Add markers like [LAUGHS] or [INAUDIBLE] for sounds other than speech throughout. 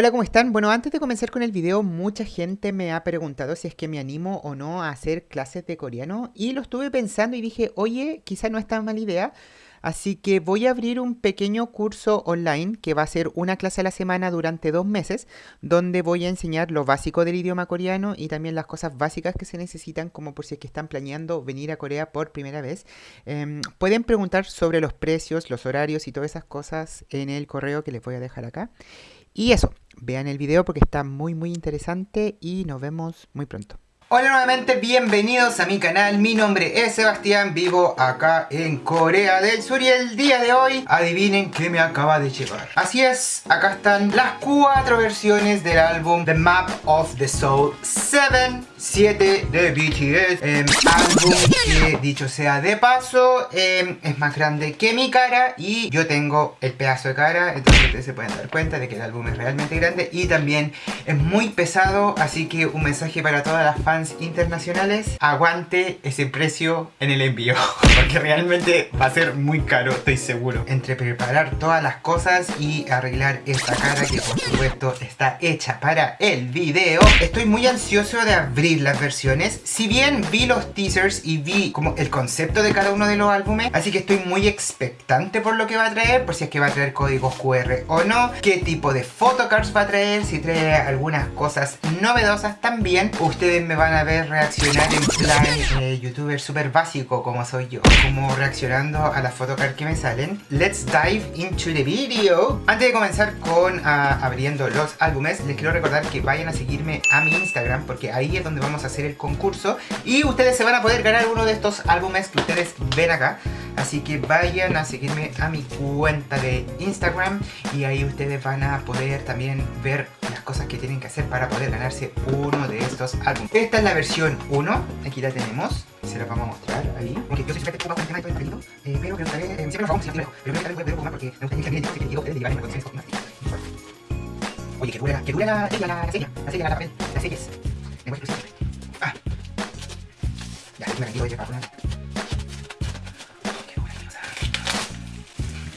Hola, ¿cómo están? Bueno, antes de comenzar con el video, mucha gente me ha preguntado si es que me animo o no a hacer clases de coreano y lo estuve pensando y dije, oye, quizá no es tan mala idea, así que voy a abrir un pequeño curso online que va a ser una clase a la semana durante dos meses, donde voy a enseñar lo básico del idioma coreano y también las cosas básicas que se necesitan, como por si es que están planeando venir a Corea por primera vez. Em, pueden preguntar sobre los precios, los horarios y todas esas cosas en el correo que les voy a dejar acá. Y eso, vean el video porque está muy muy interesante y nos vemos muy pronto. Hola nuevamente, bienvenidos a mi canal, mi nombre es Sebastián, vivo acá en Corea del Sur y el día de hoy, adivinen qué me acaba de llevar. Así es, acá están las cuatro versiones del álbum The Map of the Soul 7, 7 de BTS, eh, álbum que dicho sea de paso, eh, es más grande que mi cara y yo tengo el pedazo de cara, entonces ustedes se pueden dar cuenta de que el álbum es realmente grande y también es muy pesado, así que un mensaje para todas las fans internacionales, aguante ese precio en el envío. [LAUGHS] Porque realmente va a ser muy caro, estoy seguro. Entre preparar todas las cosas y arreglar esta cara que por supuesto está hecha para el video. Estoy muy ansioso de abrir las versiones. Si bien vi los teasers y vi como el concepto de cada uno de los álbumes, así que estoy muy expectante por lo que va a traer, por si es que va a traer códigos QR o no, qué tipo de photocards va a traer, si trae algunas cosas novedosas también. Ustedes me van a ver reaccionar en plan eh, youtuber súper básico como soy yo Como reaccionando a las photocards que me salen Let's dive into the video Antes de comenzar con ah, abriendo los álbumes Les quiero recordar que vayan a seguirme a mi Instagram Porque ahí es donde vamos a hacer el concurso Y ustedes se van a poder ganar uno de estos álbumes que ustedes ven acá Así que vayan a seguirme a mi cuenta de Instagram y ahí ustedes van a poder también ver las cosas que tienen que hacer para poder ganarse uno de estos álbumes. Esta es la versión 1, aquí la tenemos, se la vamos a mostrar ahí. Porque yo soy eh, pero me gustaría, eh, siempre si pero porque me que. Oye, que que la, la, la, la serie, la las series. Ah. Ya, me la quiero llevar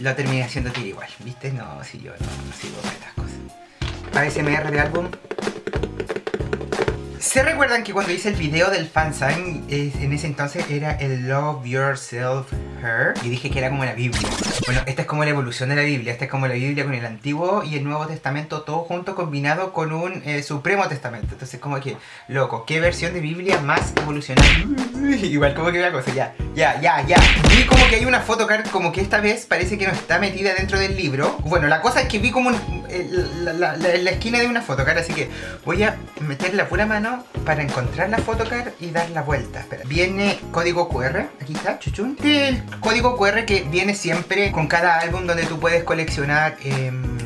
lo terminé haciendo tiro igual, ¿viste? No, si yo no, no sigo con estas cosas. ASMR de álbum ¿Se recuerdan que cuando hice el video del fansign, en ese entonces era el Love Yourself Her? Y dije que era como la Biblia. Bueno, esta es como la evolución de la Biblia. Esta es como la Biblia con el Antiguo y el Nuevo Testamento, todo junto combinado con un eh, Supremo Testamento. Entonces como que, loco, ¿qué versión de Biblia más evolucionada? [LAUGHS] Igual como que una cosa, ya, ya, ya, ya. Vi como que hay una photocard como que esta vez parece que no está metida dentro del libro. Bueno, la cosa es que vi como eh, la, la, esquina de una photocard, así que voy a meter la pura mano para encontrar la photocard y dar la vuelta. Viene código QR, aquí está, chuchun. El código QR que viene siempre con cada álbum donde tú puedes coleccionar... Em,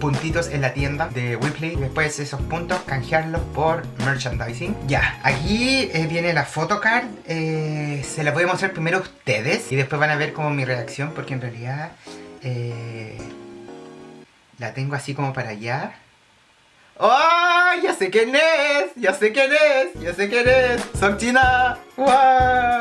puntitos en la tienda de Weebly después esos puntos canjearlos por merchandising ya, aquí eh, viene la photocard eh, se la voy a mostrar primero a ustedes y después van a ver como mi reacción porque en realidad eh, la tengo así como para allá ¡Oh! Ya sé quién es, ya sé quién es, ya sé quién es. Son China.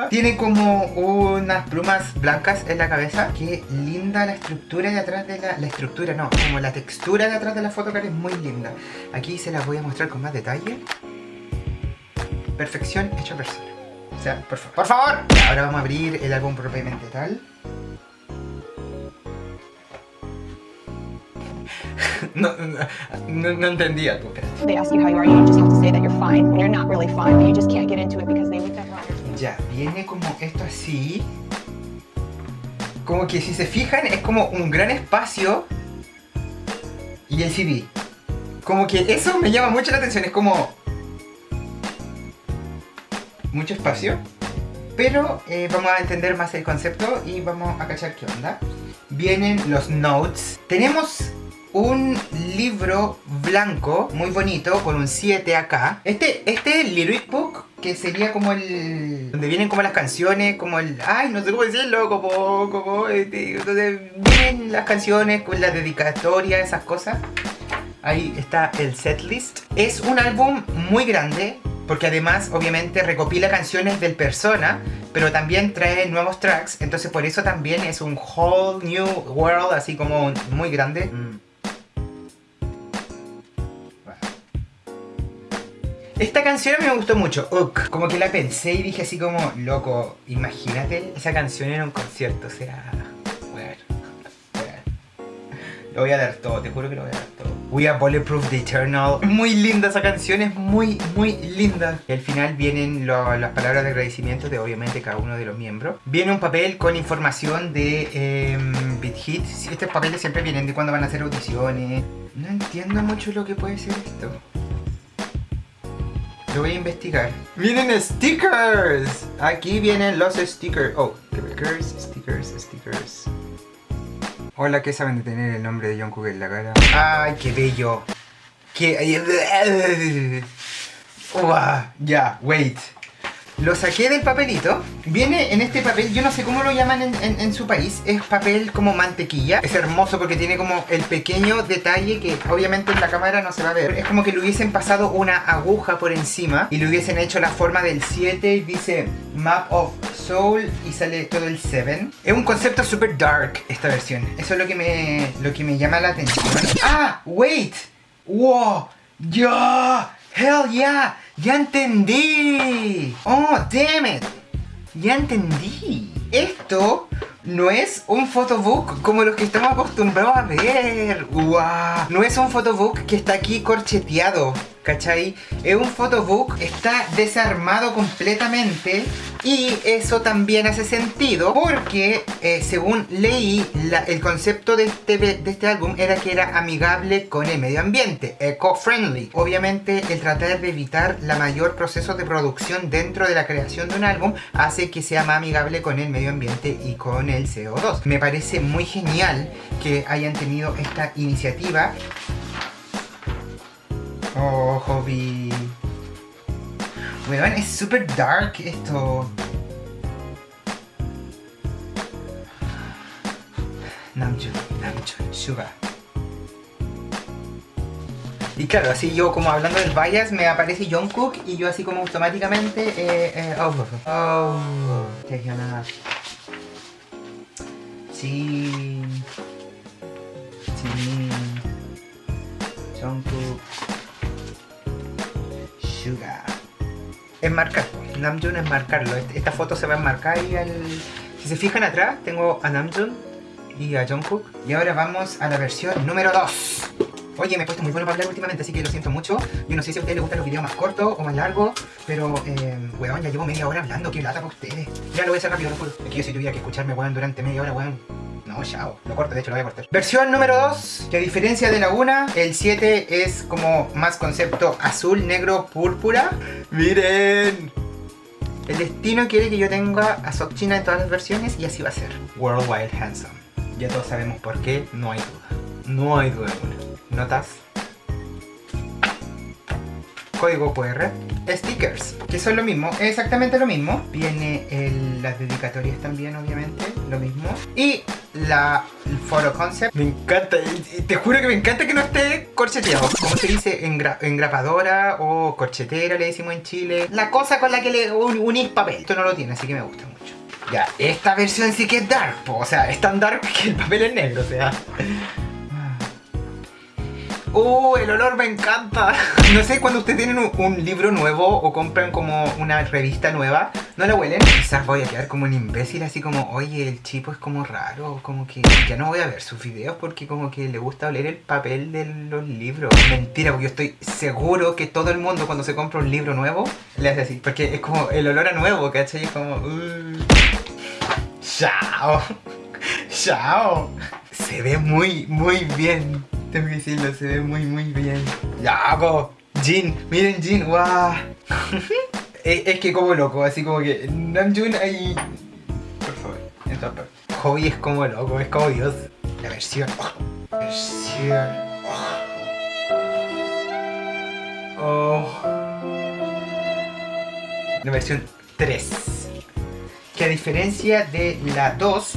Tiene como unas plumas blancas en la cabeza. Qué linda la estructura de atrás de la... La estructura no, como la textura de atrás de la photocard es muy linda. Aquí se las voy a mostrar con más detalle. Perfección hecha persona. O sea, por favor. ¡Por favor! Ahora vamos a abrir el álbum propiamente tal. They would never understand. Ya, viene como esto así. Como que si se fijan es como un gran espacio y el CD. Como que eso me llama mucho la atención, es como... Mucho espacio. Pero eh, vamos a entender más el concepto y vamos a cachar qué onda. Vienen los notes. Tenemos un libro blanco muy bonito con un 7 acá. Este, este lyric book que sería como el... donde vienen como las canciones, como el... ay, no sé cómo decirlo, como... como este, donde vienen las canciones con la dedicatoria, esas cosas. Ahí está el setlist. Es un álbum muy grande, porque además obviamente recopila canciones del persona, pero también trae nuevos tracks, entonces por eso también es un whole new world, así como muy grande. Mm. Esta canción me gustó mucho, Uk. Como que la pensé y dije así como, loco, imagínate esa canción en un concierto, o sea... Lo voy a dar todo, te juro que lo voy a dar todo. We are Bulletproof the Eternal. Muy linda esa canción, es muy, muy linda. Y al final vienen lo- las palabras de agradecimiento de obviamente cada uno de los miembros. Viene un papel con información de eh, Beat Hit. Estos papeles siempre vienen de cuando van a hacer audiciones. No entiendo mucho lo que puede ser esto. Lo voy a investigar. ¡Vienen stickers! Aquí vienen los stickers. Oh, stickers, stickers, stickers. Hola, ¿qué saben de tener el nombre de Jungkook en la cara? ¡Ay, qué bello! ¡Qué... [LAUGHS] Ya, wait. Lo saqué del papelito. Viene en este papel, yo no sé cómo lo llaman en, su país. Es papel como mantequilla. Es hermoso porque tiene como el pequeño detalle que obviamente en la cámara no se va a ver. Es como que le hubiesen pasado una aguja por encima y le hubiesen hecho la forma del 7 y dice Map of Soul y sale todo el 7. Es un concepto super dark esta versión. Eso es lo que me, lo que me llama la atención. ¡Ah! ¡Wait! ¡Wow! ¡Ya! ¡Hell yeah! ¡Ya entendí! ¡Oh, damn it! ¡Ya entendí! Esto no es un photobook como los que estamos acostumbrados a ver. No es un photobook que está aquí corcheteado. ¿Cachai? Es un photobook, está desarmado completamente y eso también hace sentido porque eh, según leí el concepto de este, de este álbum era que era amigable con el medio ambiente, eco-friendly. Obviamente el tratar de evitar la mayor proceso de producción dentro de la creación de un álbum hace que sea más amigable con el medio ambiente y con el CO2. Me parece muy genial que hayan tenido esta iniciativa Oh, hobby. Weón, es super dark esto. Namjoon, Namjoon, Suga. Y claro, así yo como hablando del bias me aparece Jungkook y yo así como automáticamente eh, eh, oh, oh, oh, Taehyuna. Sí. Sí. Sugar. Enmarcar. Namjoon enmarcarlo. Este- Esta foto se va a enmarcar y al... Si se fijan atrás, tengo a Namjoon y a Jungkook. Y ahora vamos a la versión número 2. Oye, me he puesto muy bueno para hablar últimamente, así que lo siento mucho. Yo no sé si a ustedes les gustan los videos más cortos o más largos, pero, eh, weón, ya llevo media hora hablando, qué lata para ustedes. Ya lo voy a hacer rápido, lo juro. Es que yo si tuviera que escucharme, weón, durante media hora, weón. No, chao. Lo corto, de hecho lo voy a cortar. Versión número 2, que a diferencia de la 1, el 7 es como más concepto azul, negro, púrpura. ¡Miren! El destino quiere que yo tenga a China en todas las versiones y así va a ser. Worldwide Handsome. Ya todos sabemos por qué, no hay duda. No hay duda alguna. Notas. Código QR. Stickers, que son lo mismo, exactamente lo mismo. Viene las dedicatorias también, obviamente, lo mismo. Y la el photo concept. Me encanta, te juro que me encanta que no esté corcheteado. Como se dice, Engra- engrapadora o corchetera, le decimos en Chile. La cosa con la que le un- unís papel. Esto no lo tiene, así que me gusta mucho. Ya, esta versión sí que es dark, po, o sea, es tan dark que el papel es negro, o sea. ¡Uh! El olor me encanta. No sé, cuando ustedes tienen un, libro nuevo o compran como una revista nueva, ¿no la huelen? Quizás voy a quedar como un imbécil, así como, oye, el chico es como raro, como que ya no voy a ver sus videos porque como que le gusta oler el papel de los libros. Mentira, porque yo estoy seguro que todo el mundo cuando se compra un libro nuevo, le hace así, porque es como el olor a nuevo, ¿cachai? Es como... "Uh". ¡Chao! [LAUGHS] ¡Chao! Se ve muy, muy bien. Tengo que se ve muy, muy bien. ¡Yago! Jin, miren Jin, guau. es, [LAUGHS] es que como loco, así como que Namjoon ahí... Por favor, en todas partes. Hobby es como loco, es como Dios. La versión. oh, versión. Oh. Oh. La versión 3 que a diferencia de la 2,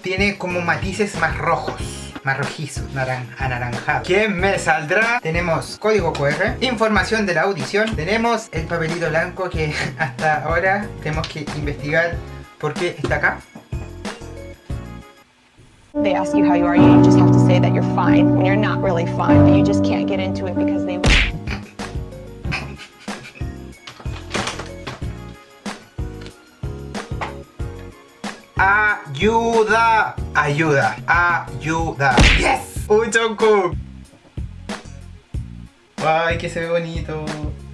tiene como matices más rojos marrojizo, naran anaranjado. ¿Qué me saldrá? Tenemos código QR, información de la audición, tenemos el papelito blanco que [LAUGHS] hasta ahora tenemos que investigar por qué está acá. They ask you how you are, you just have to say that you're fine when you're not really fine, but you just can't get into it because they Ayuda ayuda. ¡Yes! ¡Un Jungkook! ¡Ay, que se ve bonito!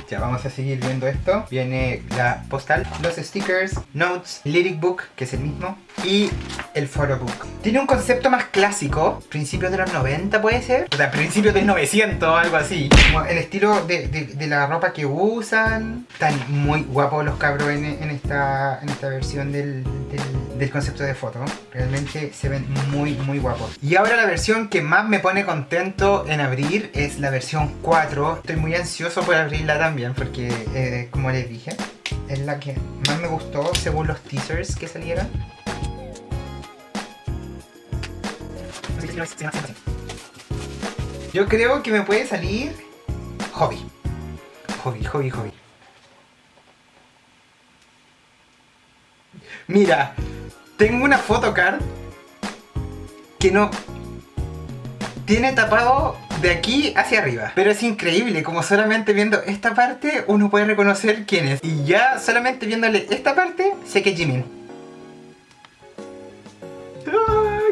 Ya vamos a seguir viendo esto. Viene la postal, los stickers, notes, lyric book, que es el mismo, y el photobook. Tiene un concepto más clásico, principios de los 90 puede ser, o sea, principios del 900, algo así. El estilo de, de- de la ropa que usan. Están muy guapos los cabros en, en esta, en esta versión del, del- del concepto de foto. Realmente se ven muy, muy guapos. Y ahora la versión que más me pone contento en abrir es la versión 4. Estoy muy ansioso por abrirla también porque, eh, como les dije, es la que más me gustó según los teasers que salieron. Yo creo que me puede salir hobby. Hobby, hobby, hobby. Mira, tengo una photocard que no tiene tapado de aquí hacia arriba. Pero es increíble, como solamente viendo esta parte uno puede reconocer quién es. Y ya solamente viéndole esta parte sé que es.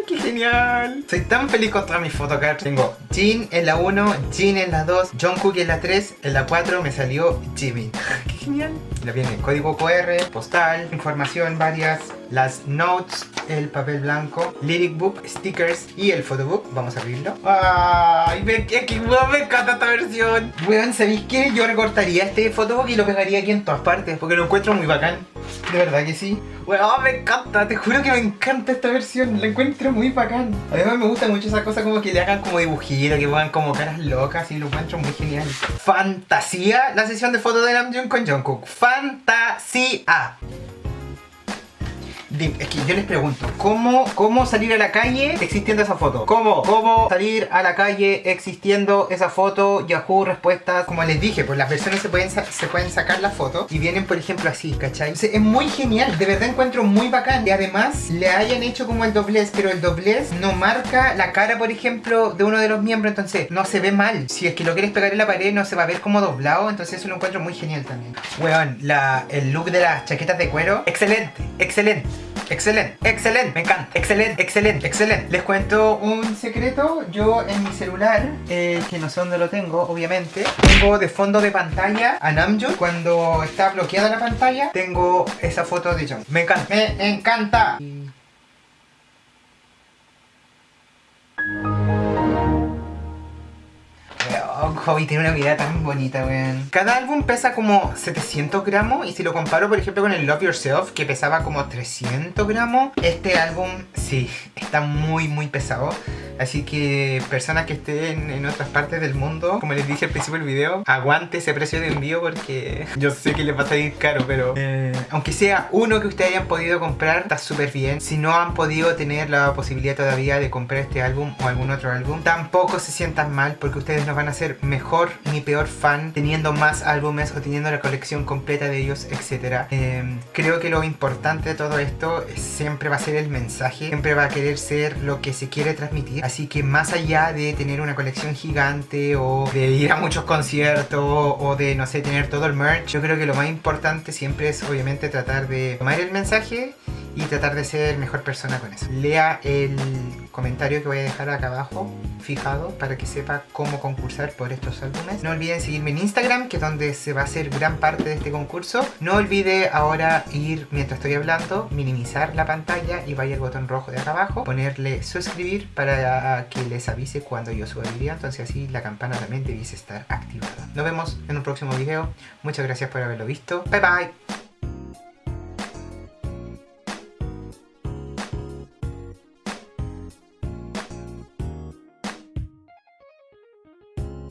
¡Qué genial! Soy tan feliz con todas mis photocards. Tengo Jin en la 1, Jin en la 2, Jungkook en la 3, en la 4 me salió Jimin. ¡Qué genial! La viene código QR, postal, información varias, las notes, el papel blanco, lyric book, stickers y el photobook. Vamos a abrirlo. ¡Ay! Me, guau, me encanta esta versión. Weón, ¿sabéis qué? Yo recortaría este photobook y lo pegaría aquí en todas partes porque lo encuentro muy bacán. De verdad que sí. Weón, me encanta. Te juro que me encanta esta versión. La encuentro muy bacán. Además me gusta mucho esa cosa como que le hagan como dibujito, que pongan como caras locas y lo encuentro muy genial. Fantasía la sesión de fotos de Namjoon con Jungkook. Fantasía. Es que yo les pregunto, ¿cómo, ¿cómo salir a la calle existiendo esa foto? ¿Cómo? ¿Cómo salir a la calle existiendo esa foto? Yahoo, respuestas. Como les dije, pues las versiones se pueden, se pueden sacar la foto y vienen, por ejemplo, así, ¿cachai? Es muy genial, de verdad encuentro muy bacán. Y además, le hayan hecho como el doblez, pero el doblez no marca la cara, por ejemplo, de uno de los miembros, entonces no se ve mal. Si es que lo quieres pegar en la pared, no se va a ver como doblado, entonces eso lo encuentro muy genial también. Weón, el look de las chaquetas de cuero, excelente, excelente. Excelente, excelente, me encanta, excelente, excelente, excelente. Les cuento un secreto, yo en mi celular, eh, que no sé dónde lo tengo, obviamente, tengo de fondo de pantalla a Namjoon. Cuando está bloqueada la pantalla, tengo esa foto de Jung. Me encanta, me encanta. Hobby tiene una vida tan bonita, weón. Cada álbum pesa como 700 gramos y si lo comparo, por ejemplo, con el Love Yourself, que pesaba como 300 gramos, este álbum, sí, está muy, muy pesado. Así que personas que estén en otras partes del mundo, como les dije al principio del video, aguante ese precio de envío porque yo sé que les va a salir caro, pero eh, aunque sea uno que ustedes hayan podido comprar, está súper bien. Si no han podido tener la posibilidad todavía de comprar este álbum o algún otro álbum, tampoco se sientan mal porque ustedes no van a ser mejor ni peor fan teniendo más álbumes o teniendo la colección completa de ellos, etc. creo que lo importante de todo esto es- siempre va a ser el mensaje, siempre va a querer ser lo que se quiere transmitir. Así que más allá de tener una colección gigante o de ir a muchos conciertos o de, no sé, tener todo el merch, yo creo que lo más importante siempre es obviamente tratar de tomar el mensaje y tratar de ser mejor persona con eso. Lea el comentario que voy a dejar acá abajo fijado para que sepa cómo concursar por estos álbumes. No olviden seguirme en Instagram, que es donde se va a hacer gran parte de este concurso. No olvide ahora ir, mientras estoy hablando, minimizar la pantalla y vaya al botón rojo de acá abajo, ponerle suscribir para que les avise cuando yo suba el video, entonces así la campana también debiese estar activada. Nos vemos en un próximo video. Muchas gracias por haberlo visto. Bye bye.